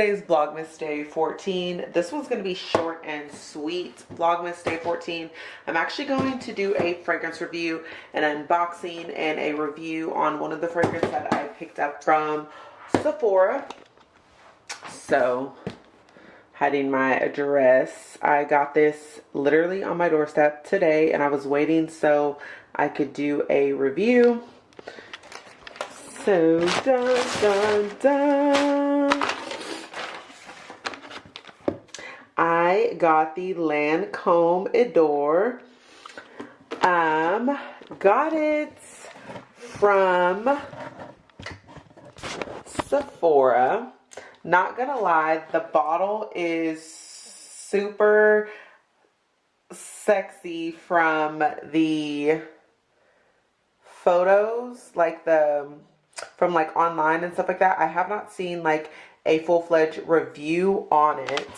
today's Vlogmas Day 14. This one's going to be short and sweet. Vlogmas Day 14. I'm actually going to do a fragrance review, an unboxing, and a review on one of the fragrances that I picked up from Sephora. So, hiding my address. I got this literally on my doorstep today, and I was waiting so I could do a review. So, dun, dun, dun. Got the Lancome Idol. Um, got it from Sephora. Not gonna lie, the bottle is super sexy from the photos, like the from like online and stuff like that. I have not seen like a full-fledged review on it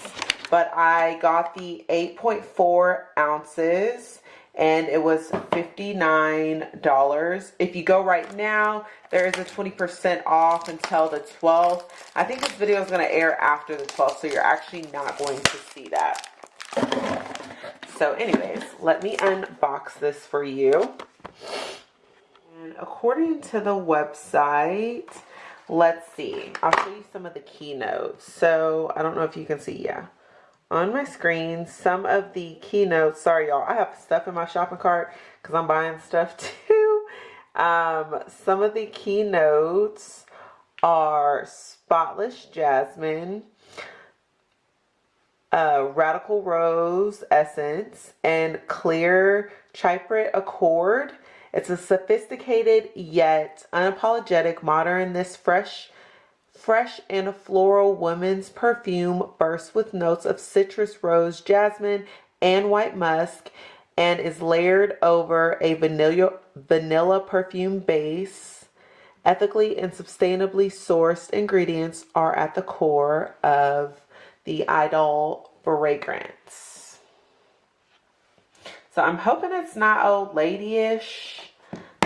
but I got the 8.4 ounces and it was $59. If you go right now, there is a 20% off until the 12th. I think this video is going to air after the 12th, so you're actually not going to see that. So anyways, let me unbox this for you. And according to the website, let's see. I'll show you some of the keynotes. So I don't know if you can see, yeah on my screen some of the keynotes. Sorry, y'all. I have stuff in my shopping cart because I'm buying stuff too. Um, some of the keynotes are Spotless Jasmine, uh, Radical Rose Essence, and Clear Chypre Accord. It's a sophisticated yet unapologetic modern this fresh fresh and floral women's perfume bursts with notes of citrus, rose, jasmine, and white musk and is layered over a vanilla, vanilla perfume base. Ethically and sustainably sourced ingredients are at the core of the Idol fragrance. So I'm hoping it's not old lady-ish.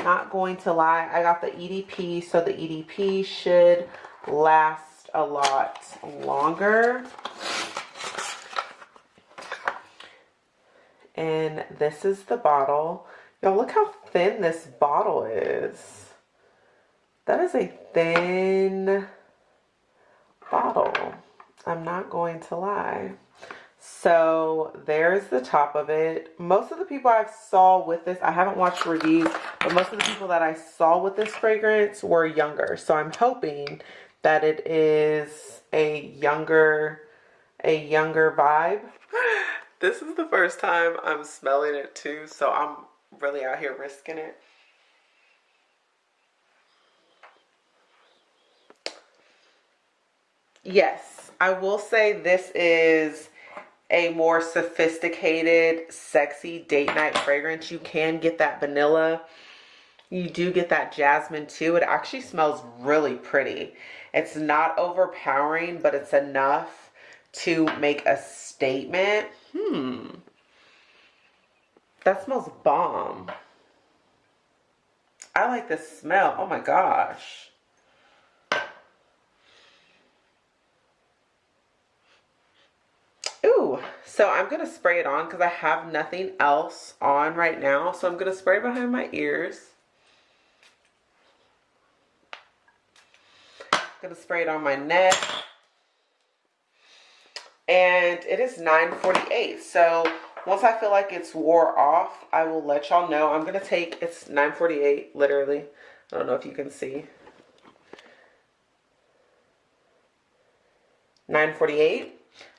Not going to lie. I got the EDP, so the EDP should last a lot longer. And this is the bottle. Y'all look how thin this bottle is. That is a thin bottle. I'm not going to lie. So there's the top of it. Most of the people I saw with this, I haven't watched reviews, but most of the people that I saw with this fragrance were younger. So I'm hoping that it is a younger a younger vibe. This is the first time I'm smelling it too, so I'm really out here risking it. Yes, I will say this is a more sophisticated, sexy date night fragrance. You can get that vanilla. You do get that jasmine too. It actually smells really pretty. It's not overpowering, but it's enough to make a statement. Hmm. That smells bomb. I like the smell. Oh my gosh. Ooh, so I'm going to spray it on because I have nothing else on right now. So I'm going to spray behind my ears. Gonna spray it on my neck. And it is 9.48. So once I feel like it's wore off, I will let y'all know. I'm gonna take, it's 9.48, literally. I don't know if you can see. 9.48.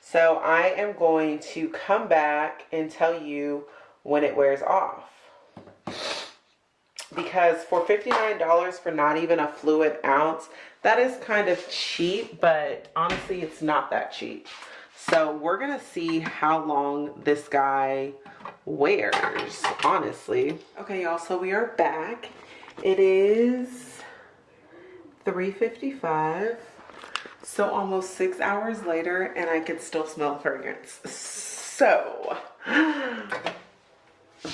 So I am going to come back and tell you when it wears off because for $59 for not even a fluid ounce, that is kind of cheap, but honestly, it's not that cheap. So we're going to see how long this guy wears, honestly. Okay, y'all, so we are back. It is 3.55, so almost six hours later, and I can still smell the fragrance. So,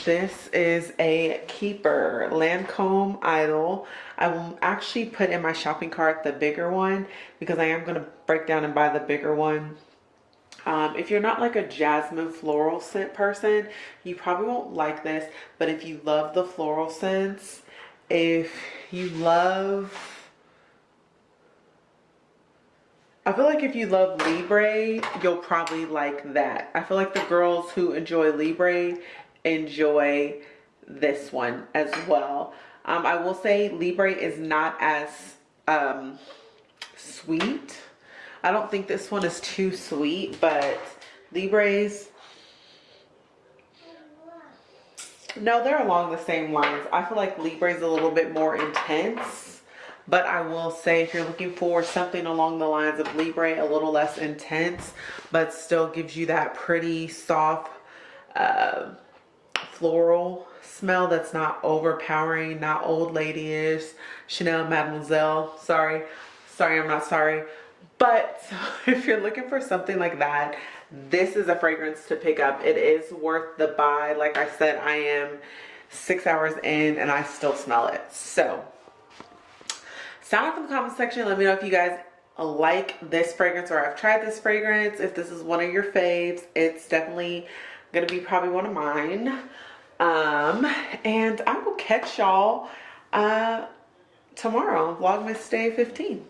this is a keeper Lancome Idol. I will actually put in my shopping cart the bigger one because I am going to break down and buy the bigger one. Um, if you're not like a jasmine floral scent person, you probably won't like this. But if you love the floral scents, if you love I feel like if you love Libre, you'll probably like that. I feel like the girls who enjoy Libre enjoy this one as well. Um, I will say Libre is not as um, sweet. I don't think this one is too sweet, but Libre's, no, they're along the same lines. I feel like Libre's a little bit more intense but I will say if you're looking for something along the lines of Libre, a little less intense, but still gives you that pretty soft uh, floral smell that's not overpowering, not old lady-ish, Chanel Mademoiselle, sorry, sorry I'm not sorry. But if you're looking for something like that, this is a fragrance to pick up. It is worth the buy. Like I said, I am six hours in and I still smell it. So sound off in the comment section let me know if you guys like this fragrance or I've tried this fragrance if this is one of your faves it's definitely gonna be probably one of mine um and I will catch y'all uh tomorrow vlogmas day 15